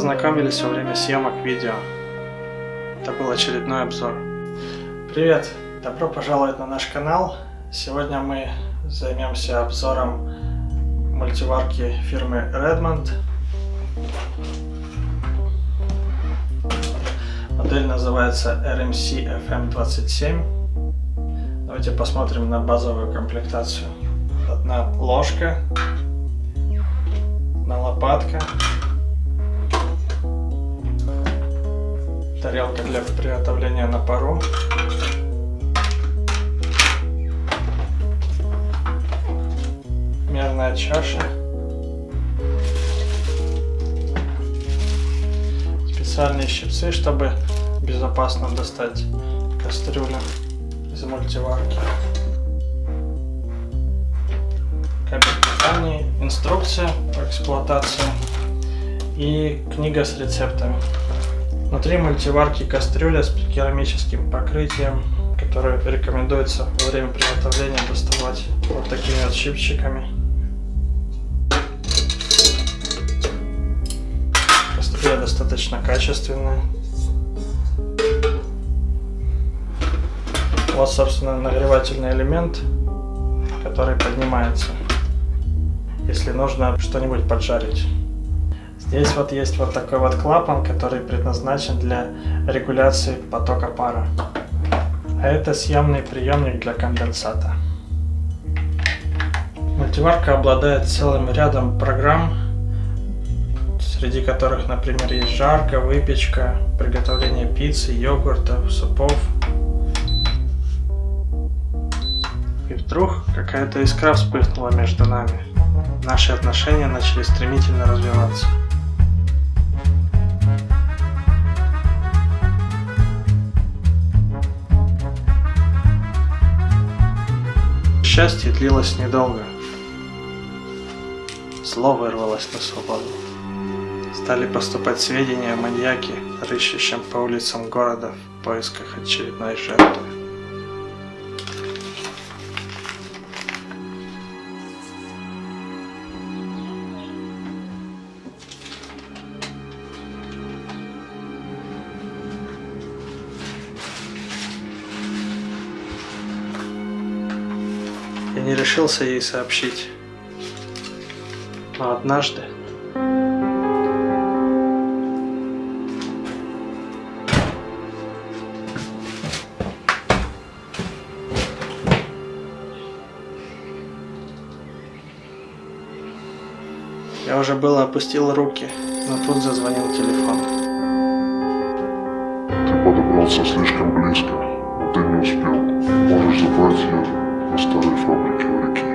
Познакомились во время съемок видео. Это был очередной обзор. Привет! Добро пожаловать на наш канал. Сегодня мы займемся обзором мультиварки фирмы Redmond. Модель называется RMC FM27. Давайте посмотрим на базовую комплектацию. Одна ложка, одна лопатка, тарелка для приготовления на пару, мерная чаша, специальные щипцы, чтобы безопасно достать кастрюлю из мультиварки. Кабель питания, инструкция по эксплуатации и книга с рецептами. Внутри мультиварки кастрюля с керамическим покрытием, которое рекомендуется во время приготовления доставать вот такими вот щипчиками. Кастрюля достаточно качественная. Вот, собственно, нагревательный элемент, который поднимается, если нужно что-нибудь поджарить. Здесь вот есть вот такой вот клапан, который предназначен для регуляции потока пара. А это съемный приемник для конденсата. Мультиварка обладает целым рядом программ, среди которых, например, есть жарка, выпечка, приготовление пиццы, йогуртов, супов. И вдруг какая-то искра вспыхнула между нами. Наши отношения начали стремительно развиваться. Счастье длилось недолго. Зло вырвалось на свободу. Стали поступать сведения о маньяке, рыщущем по улицам города в поисках очередной жертвы. Я не решился ей сообщить. Но однажды... Я уже было опустил руки, но тут зазвонил телефон. Ты подобрался слишком близко, но ты не успел. Можешь забрать ее Sto riforme che the chi?